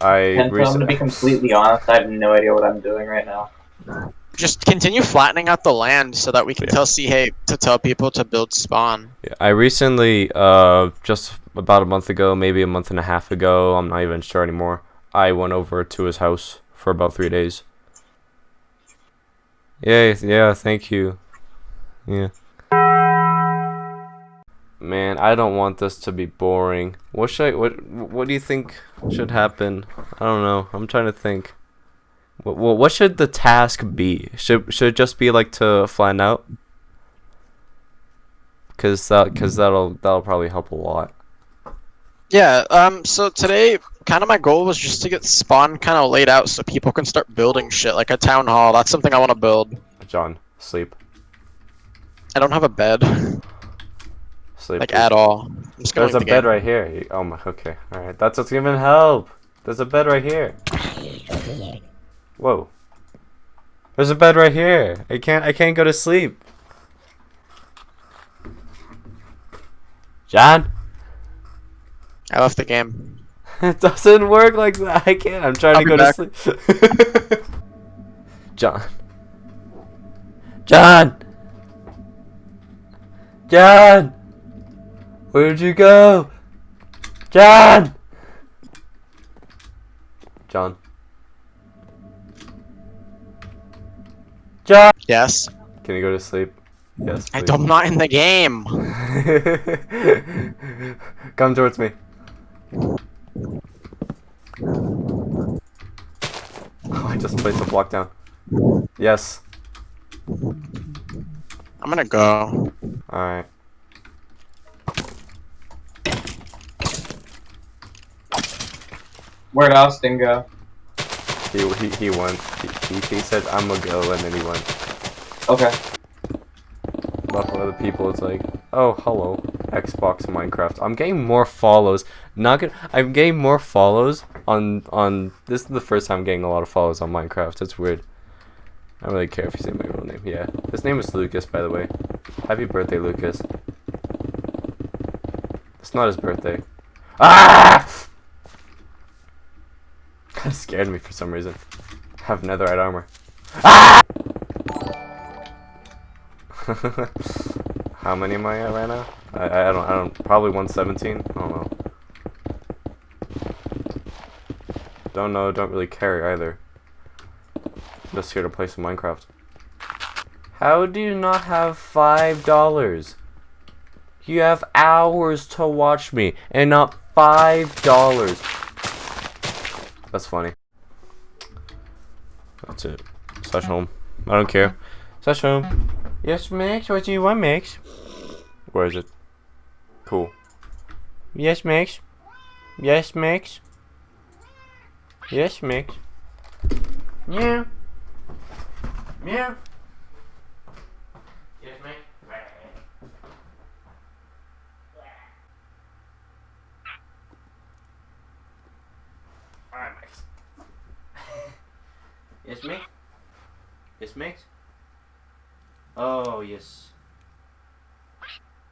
I And so I'm gonna be completely honest, I have no idea what I'm doing right now. Just continue flattening out the land so that we can Yeah. tell C hey to tell people to build spawn. I recently, uh, just about a month ago, maybe a month and a half ago, I'm not even sure anymore. I went over to his house for about three days. Yeah, yeah, thank you. Yeah. Man, I don't want this to be boring. What should I, what, what do you think should happen? I don't know. I'm trying to think. What, what, what should the task be? Should, should it just be like to flatten out? Cause that, cause that'll, that'll probably help a lot. Yeah, um, so today, kind of my goal was just to get spawn kind of laid out so people can start building shit, like a town hall. That's something I want to build. John, sleep, I don't have a bed, sleep. like at all. I'm just gonna There's a the bed game. right here. Oh my. Okay. All right. That's what's gonna help. There's a bed right here. Whoa. There's a bed right here. I can't. I can't go to sleep. John. I left the game. It doesn't work like that. I can't. I'm trying I'll to go back. to sleep. John. John. John. Where'd you go? John. John. John. Yes. Can you go to sleep? Yes. I please. don't, I'm not in the game. Come towards me. Oh, I just placed a block down. Yes. I'm gonna go. Alright. Where'd Austin go? He, he, he went. He, he, he said, I'm gonna go, and then he went. Okay. But for other people, it's like, oh, hello, Xbox Minecraft. I'm getting more follows. Not gonna. I'm getting more follows on on. This is the first time I'm getting a lot of follows on Minecraft. It's weird. I don't really care if you say my real name. Yeah, his name is Lucas, by the way. Happy birthday, Lucas. It's not his birthday. Ah! Of scared me for some reason. I have netherite armor. Ah! How many am I at right now? I, I don't I don't probably 117. I don't know. Don't know. Don't really care either. Just here to play some Minecraft. How do you not have five dollars? You have hours to watch me and not five dollars. That's funny. That's it. Slash home. I don't care. Slash home. Yes, Max. What do you want, Max? Where is it? Cool. Yes, Max. Yes, Max. Yes, Max. Yeah. Yeah. Yes, Max. Alright, Max. Yes, Max. Yes, Max. Oh, yes.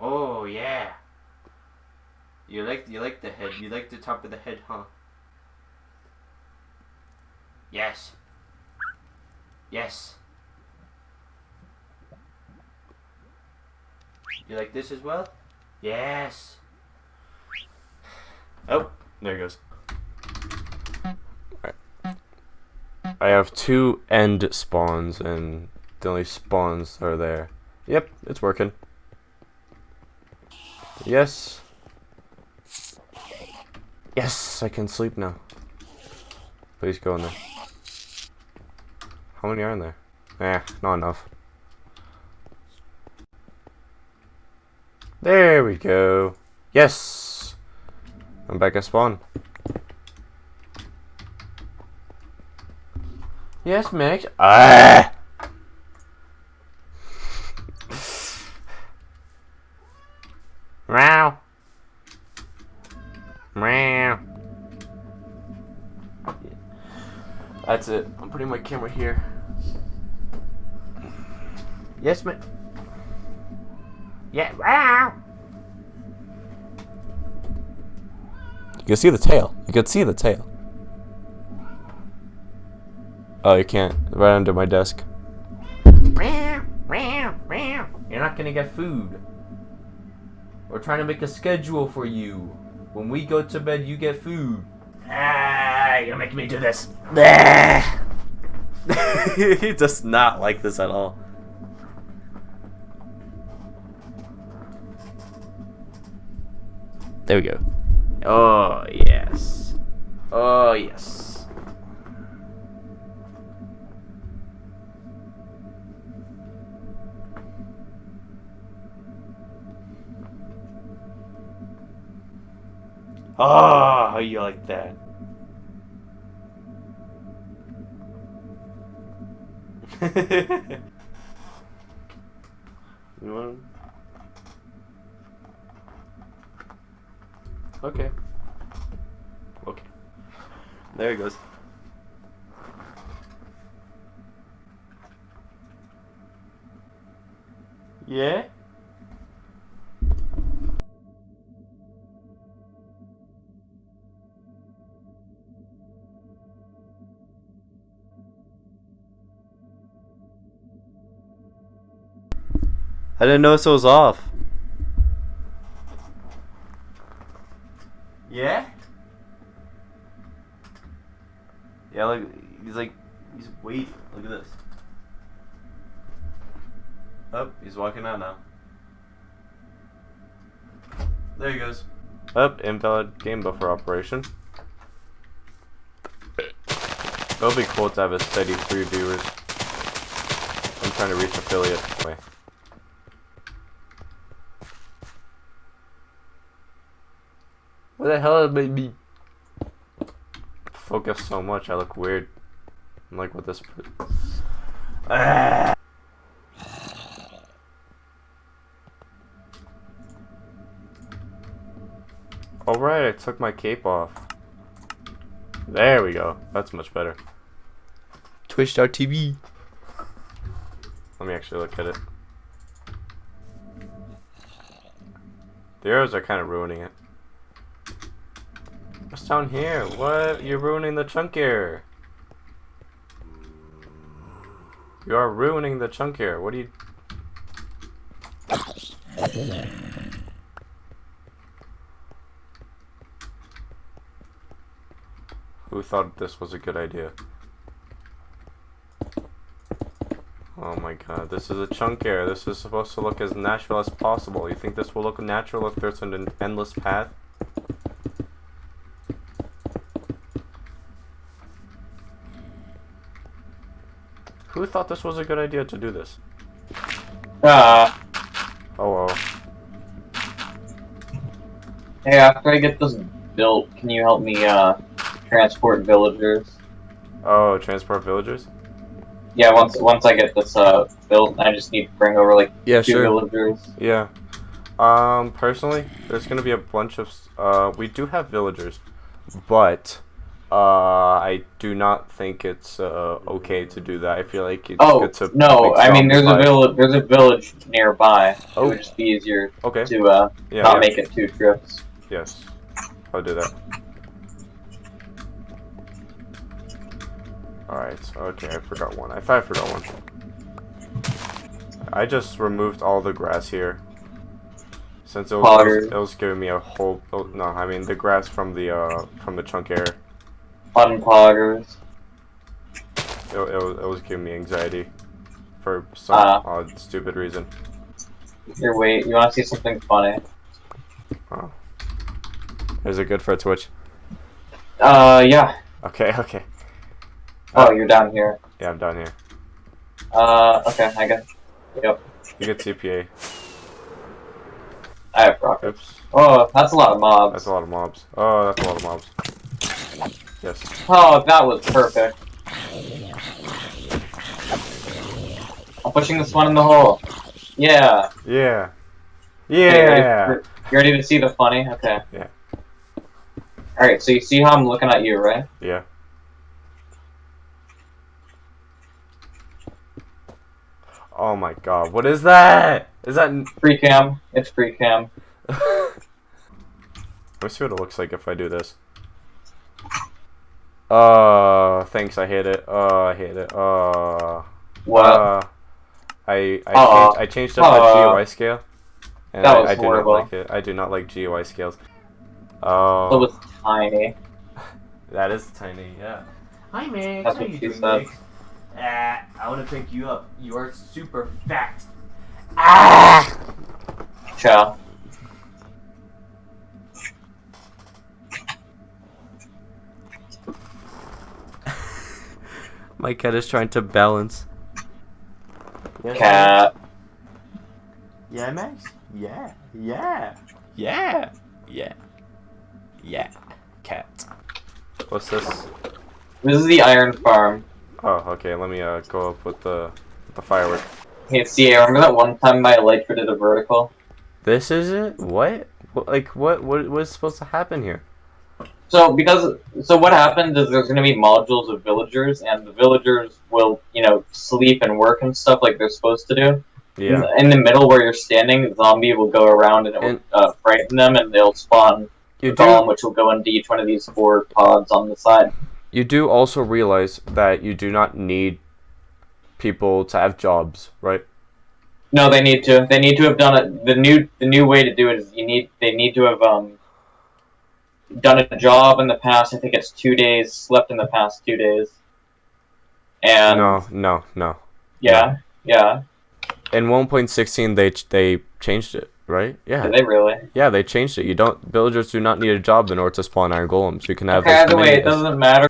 Oh, yeah. You like you like the head. You like the top of the head, huh? Yes. Yes. You like this as well? Yes. Oh, there it goes. I have two end spawns and the only spawns are there. Yep, it's working. Yes. Yes, I can sleep now. Please go in there. How many are in there? Eh, not enough. There we go. Yes! I'm back at spawn. Yes, Max. Ah! Meow. Meow. That's it. I'm putting my camera here. Yes, man. Yeah. Meow. You can see the tail. You can see the tail. Oh, you can't. Right under my desk. You're not gonna get food. We're trying to make a schedule for you. When we go to bed, you get food. Ah, you're making me do this. he does not like this at all. There we go. Oh, yes. Oh, yes. Oh, how you like that? you want? Okay. Okay. There he goes. Yeah? I didn't notice it was off. Yeah? Yeah, look, he's like, he's waiting. Look at this. Oh, he's walking out now. There he goes. Up, oh, invalid game buffer operation. It'll be cool to have a steady three viewers. I'm trying to reach affiliate. Wait. What the hell made me focus so much? I look weird. I'm like, what this. Ah. Alright, I took my cape off. There we go. That's much better. Twitch.tv. Let me actually look at it. The arrows are kind of ruining it. Down here? What? You're ruining the chunk here. You are ruining the chunk here. What do you... Who thought this was a good idea? Oh my god, this is a chunk air. This is supposed to look as natural as possible. You think this will look natural if there's an endless path? Who thought this was a good idea to do this? Ah. Oh well. Hey, after I get this built, can you help me, uh, transport villagers? Oh, transport villagers? Yeah, once once I get this, uh, built, I just need to bring over, like, Yeah, two sure. villagers. Yeah. Um, personally, there's gonna be a bunch of, uh, we do have villagers, but, uh, I do not think it's, uh, okay to do that. I feel like it's Oh, good to no, I mean, there's a village, there's a village nearby. It Oh. would just be easier Okay, to, uh, yeah, not yeah. make it two trips. Yes, I'll do that. Alright, okay, I forgot one. I thought I forgot one. I just removed all the grass here. Since it was, it was, it was giving me a whole... Oh, no, I mean the grass from the, uh, from the chunk air. Unpoggers. It, it, was, it was giving me anxiety. For some Ah. odd, stupid reason. Here, wait, you wanna see something funny? Oh. Is it good for a Twitch? Uh, yeah. Okay, okay. Oh, you're down here. Yeah, I'm down here. Uh, okay, I guess. Yep, You get TPA. I have rockets. Oops. Oh, that's a lot of mobs. That's a lot of mobs. Oh, that's a lot of mobs. Yes. Oh, that was perfect. I'm pushing this one in the hole. Yeah. Yeah. Okay, ready Yeah. for- you ready to see the funny? Okay. Yeah. Alright, so you see how I'm looking at you, right? Yeah. Oh my god, what is that? Is that... Free cam. It's free cam. Let me see what it looks like if I do this. Uh... Uh, thanks. I hate it. Uh, I hate it. Uh. What? Uh, I I Aw. changed I changed up my Aw. GUI scale, and That I, was I do horrible. not like it. I do not like GUI scales. Uh, it was tiny. that is tiny. Yeah. Hi, Meg. That's what she said. Ah, I want to pick you up. You are super fat. Ah! Ciao. My cat is trying to balance. Yes, Cat. Yeah, Max? Yeah. Yeah. Yeah. Yeah. Yeah. Cat. What's this? This is the iron farm. Oh, okay. Let me uh go up with the with the firework. Hey, see, I remember that one time my elytra did a vertical? This is it? What? What- Like what? What was supposed to happen here? So because so what happens is there's gonna be modules of villagers, and the villagers will you know sleep and work and stuff like they're supposed to do. Yeah. In the middle where you're standing, the zombie will go around and it will uh, frighten them, and they'll spawn You a golem, do. which will go into each one of these four pods on the side. You do also realize that you do not need people to have jobs, right? No, they need to. They need to have done it. The new the new way to do it is you need they need to have um done a job in the past. I think it's two days. Slept in the past two days. And No, no, no. yeah, yeah. In 1.16, they ch- they changed it, right? Yeah. Did they really? Yeah, they changed it. You don't villagers do not need a job in order to spawn iron golems. You can have Okay, either way, it doesn't matter.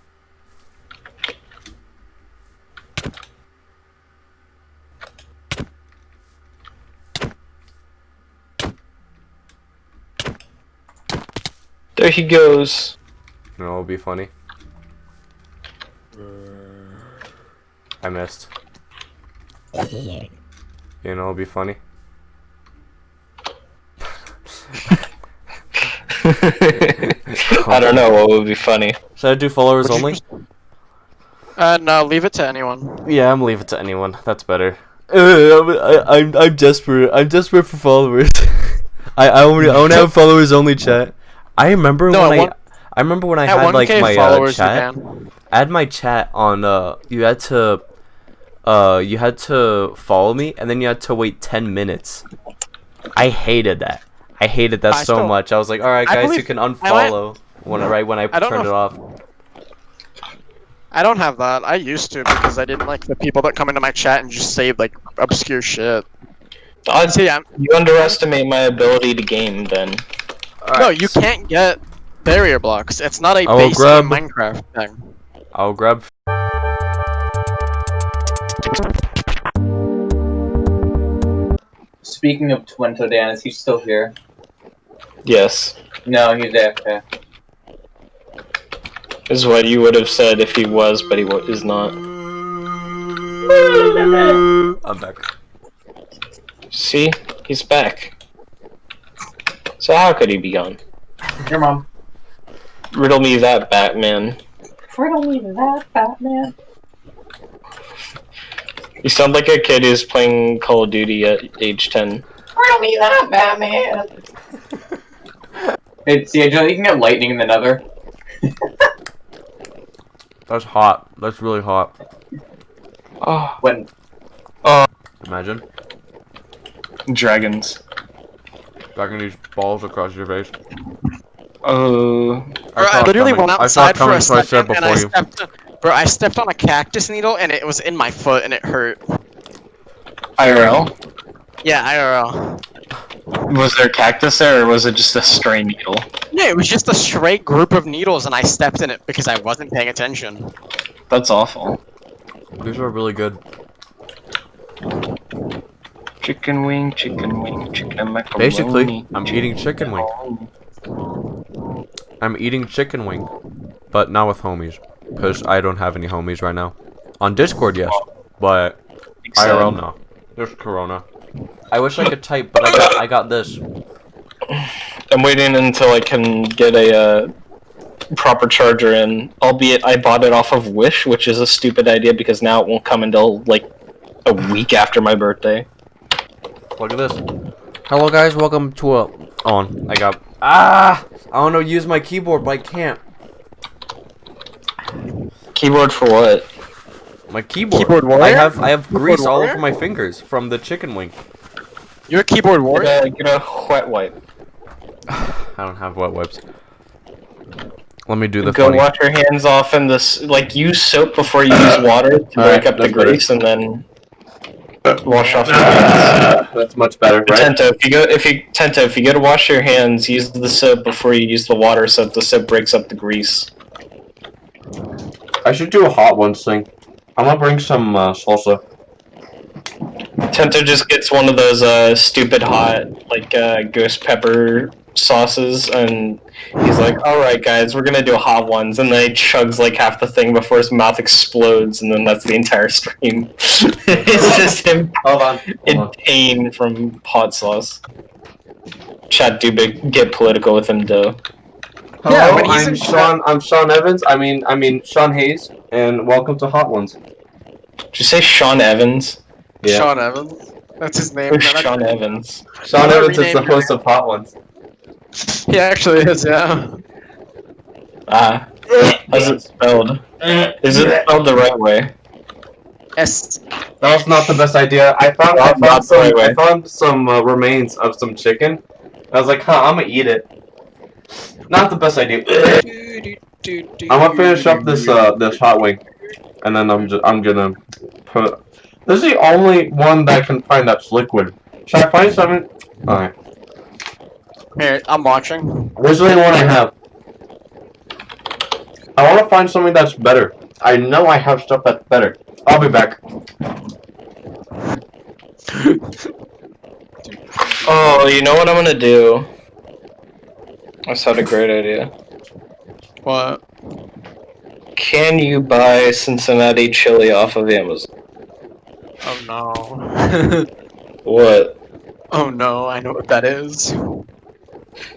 There he goes. You know, it'll be funny. I missed. You know, it'll be funny. I don't know what would be funny. Should I do followers only? just- Uh, no, leave it to anyone. Yeah, I'm leave it to anyone. That's better. Uh, I'm, I, I'm I'm desperate. I'm desperate for followers. I I only I only have followers only chat. I remember No, when I one- I remember when I At had like my uh, chat. can. I had my chat on uh you had to uh you had to follow me and then you had to wait 10 minutes. I hated that. I hated that I so still- much. I was like, "All right, I guys, you believe- can I went- unfollow when I right when I, I turned it off." I don't have that. I used to because I didn't like the people that come into my chat and just say like obscure shit. I See, I'm, you underestimate my ability to game then. No, you can't get barrier blocks. It's not a I will basic grab- Minecraft thing. I'll grab Speaking of Twinto Dan, is he still here? Yes. No, he's AFK. Is what you would have said if he was, but he is not. I'm back. See? He's back. So how could he be gone? Your mom. Riddle me that, Batman. Riddle me that, Batman. You sound like a kid who's playing Call of Duty at age 10. Riddle me that, Batman. hey, see, Joe, you can get lightning in the nether. That's hot. That's really hot. Oh, When Imagine. dragons. Dragging these balls across your face. Uh, Bro, I, saw literally coming. went I outside for coming, a so I second and I before you. stepped. Bro, I stepped on a cactus needle and it was in my foot and it hurt. IRL? Yeah, IRL. Was there cactus there, or was it just a stray needle? Yeah, it was just a straight group of needles and I stepped in it because I wasn't paying attention. That's awful. These are really good. Chicken wing, chicken wing, chicken macaroni. Basically, I'm eating chicken wing. I'm eating chicken wing, but not with homies, because I don't have any homies right now. On Discord, yes, but IRL, no. There's Corona. I wish I could type, but I got I got this. I'm waiting until I can get a uh, proper charger in. Albeit, I bought it off of Wish, which is a stupid idea because now it won't come until like a week after my birthday. Look at this. Hello, guys. Welcome to a. On. I got. Ah! I want to use my keyboard, but I can't. Keyboard for what? My keyboard. Keyboard warrior? I have I have Keyboard grease all over my fingers from the chicken wing. You're a keyboard warrior. Get a, get a wet wipe. I don't have wet wipes. Let me do the Go funny. wash your hands off in this. Like use soap before you use water to break Alright, up the that's better. grease, and then wash off your hands. That's much better, right? Tento, if you go, if you Tento, if you go to wash your hands, use the soap before you use the water, so that the soap breaks up the grease. I should do a hot ones thing. I'm gonna bring some uh, salsa. Tento just gets one of those uh, stupid hot, like uh, ghost pepper sauces, and he's like, "All right, guys, we're gonna do hot ones," and then he chugs like half the thing before his mouth explodes, and then that's the entire stream. it's just him Hold on. in on. pain from hot sauce. Chad Dubik, get political with him, though. Yeah, Hello, but he's I'm Sean. I'm Sean Evans. I mean, I mean Sean Hayes, and welcome to Hot Ones. Did you say Sean Evans? Yeah. Sean Evans. That's his name. Who's Sean Evans? Sean Evans is the host of Hot Ones. He actually is, yeah. Ah, how's it spelled? Is it spelled the right way? S. That was not the best idea. I found I Not- not found some right. I found some uh, remains of some chicken. I was like, huh, I'm gonna eat it. Not the best idea. I'm gonna finish up this uh this hot wing, and then I'm just I'm gonna put. This is the only one that I can find that's liquid. Should I find something? Alright. Here, I'm watching. This is the only one I have. I want to find something that's better. I know I have stuff that's better. I'll be back. Oh, you know what I'm gonna do? That's had a great idea. What? Can you buy Cincinnati chili off of Amazon? Oh no. What? oh no, I know what that is.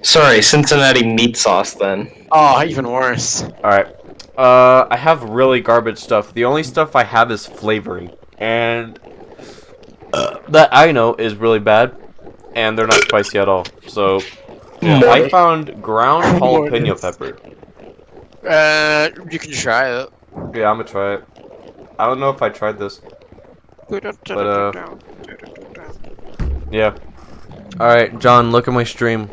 Sorry, Cincinnati meat sauce then. Oh, even worse. Alright. Uh, I have really garbage stuff. The only stuff I have is flavoring. And uh, that I know is really bad. And they're not spicy at all. So, yeah, I found ground jalapeno pepper. Uh, you can try it. Yeah, I'm gonna try it. I don't know if I tried this. But, uh, Yeah. Alright, John, look at my stream.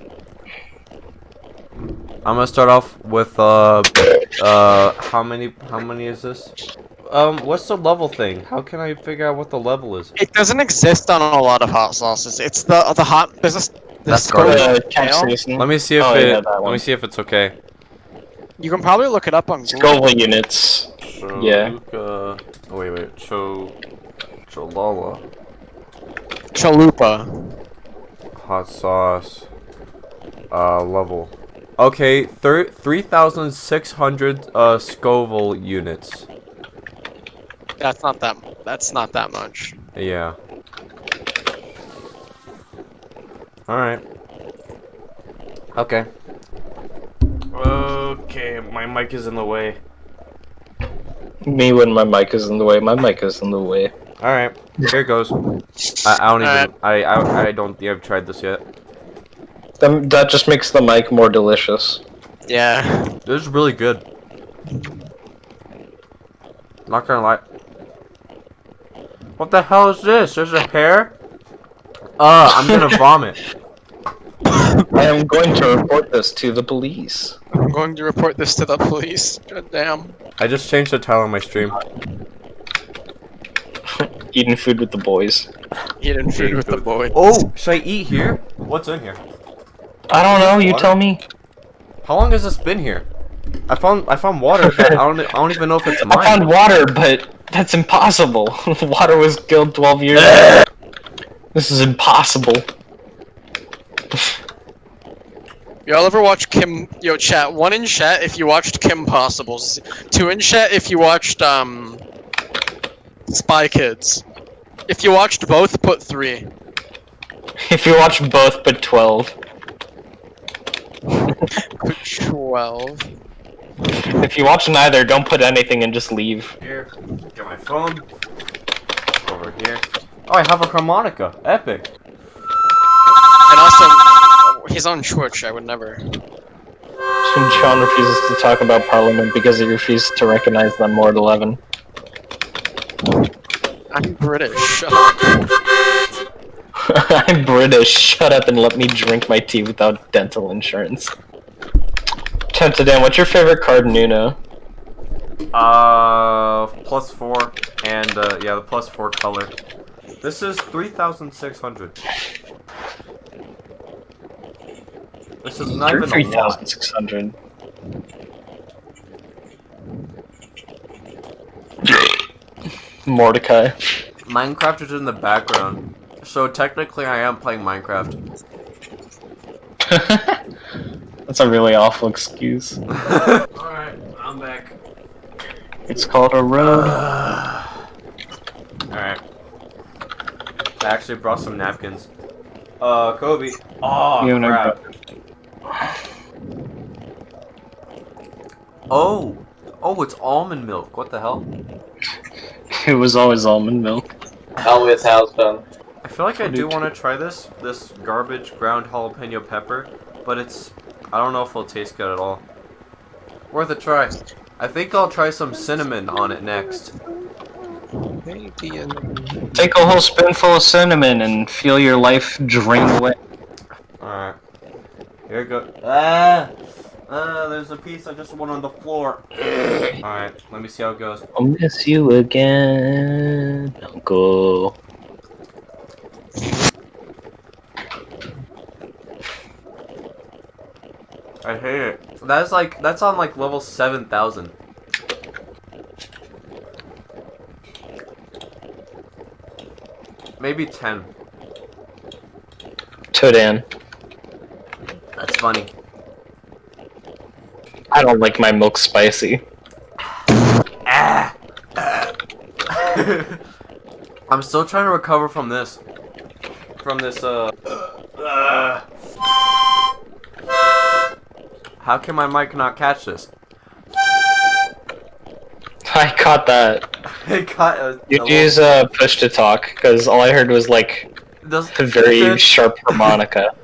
I'm gonna start off with, uh, uh, how many, how many is this? Um, what's the level thing? How can I figure out what the level is? It doesn't exist on a lot of hot sauces. It's the the hot business. That's the garbage. Uh, Scoville Let me see if Oh, it, yeah, let me see if it's okay. You can probably look it up on Google. Scoville units. Yeah. Oh, wait, wait. Cho... Cholula. Chalupa. Hot sauce. Uh, level. Okay, thir 3,600 uh, Scoville units. That's not that. That's not that much. Yeah. Alright. Okay. Okay, my mic is in the way. Me when my mic is in the way. My mic is in the way. Alright, here it goes. I, I don't even. Alright. I, I I don't think I've tried this yet. That, that just makes the mic more delicious. Yeah. This is really good. Not gonna lie. What the hell is this? There's a hair? Uh, I'm gonna vomit. I am going to report this to the police. I'm going to report this to the police. God damn. I just changed the title of my stream. Eating food with the boys. Eating food Eating with the boys. Oh, should I eat here? What's in here? I don't know. You Water? tell me. How long has this been here? I found I found water, but I don't I don't even know if it's mine. I found water, but that's impossible. water was killed 12 years ago. This is impossible. Y'all ever watch Kim? Yo, chat. One in chat if you watched Kim Possibles. Two in chat if you watched um. Spy Kids. If you watched both, put three. If you watch both but 12. Put twelve. If you watch neither, don't put anything and just leave. Here, get my phone. Over here. Oh, I have a harmonica. Epic. And also, he's on Twitch. I would never. John refuses to talk about Parliament because he refuses to recognize them more at 11. I'm British. I'm British. Shut up and let me drink my tea without dental insurance. Tentadan, what's your favorite card in Uno? Uh, plus four, and uh, yeah, the plus four color. This is three thousand six hundred. This is not even 3,600. Mordecai. Minecraft is in the background, so technically I am playing Minecraft. That's a really awful excuse. Alright, I'm back. It's called a road. Alright. I actually brought some napkins. Uh, Kobe. Oh, You crap. Oh! Oh, it's almond milk. What the hell? It was always almond milk. Always has been. I feel like I do do want to try this. This garbage ground jalapeno pepper. But it's... I don't know if it'll taste good at all. Worth a try. I think I'll try some cinnamon on it next. Take a whole spoonful of cinnamon and feel your life drain away. Alright. Here it goes. Ah! Ah, there's a piece I just went on the floor. Alright, let me see how it goes. I'll miss you again, Uncle. I hate it. That's like, that's on like level 7,000. Maybe 10. Todan. That's funny. I don't like my milk spicy. Ah! I'm still trying to recover from this. From this, uh... uh. How can my mic not catch this? I caught that. it caught a, You use uh, push to talk, because all I heard was like does, a very sharp harmonica.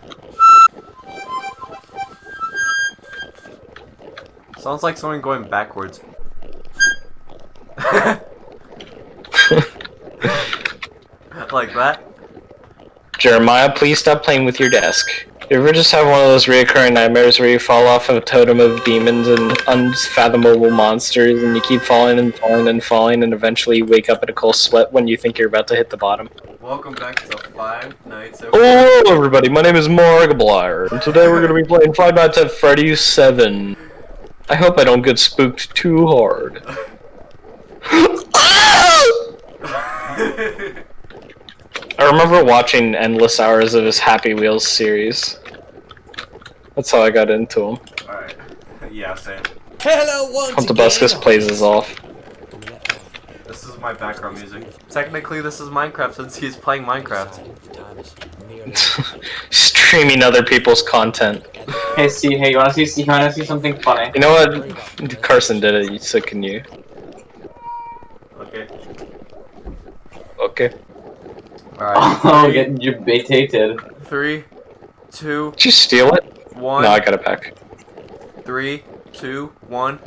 Sounds like someone going backwards. like that? Jeremiah, please stop playing with your desk. You ever just have one of those reoccurring nightmares where you fall off of a totem of demons and unfathomable monsters and you keep falling and falling and falling and eventually you wake up in a cold sweat when you think you're about to hit the bottom? Welcome back to Five Nights at Hello everybody, my name is Markiplier and today we're going to be playing Five Nights at Freddy's 7. I hope I don't get spooked too hard. I remember watching endless hours of his Happy Wheels series. That's how I got into him. Alright. Yeah, same. Hello once Huntabuscus again. plays us off. This is my background music. Technically, this is Minecraft since he's playing Minecraft. Streaming other people's content. Hey, see, hey, you wanna see, see, you wanna see something funny? You know what? Carson did it, so can you? Okay. Okay. Alright. Oh, three, getting debated. three, two, Did you steal it? One. No, I got it pack. Three, two, one.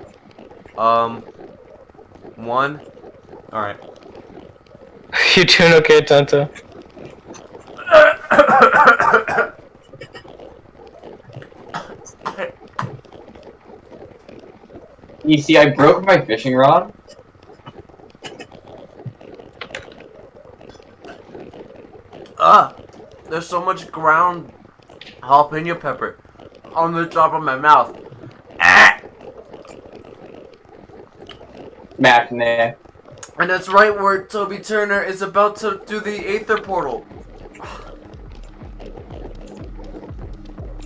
Um, one. Alright. You doing okay, Tanta? You see, I broke my fishing rod. Ah! There's so much ground jalapeno pepper on the top of my mouth. Ah! Matinee. And that's right where Toby Turner is about to do the Aether portal.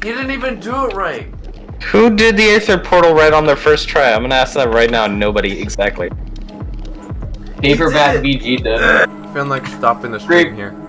He didn't even do it right. Who did the Aether portal right on their first try? I'm gonna ask that right now. Nobody, exactly. Paperback. BG did. I feel like stopping the stream here.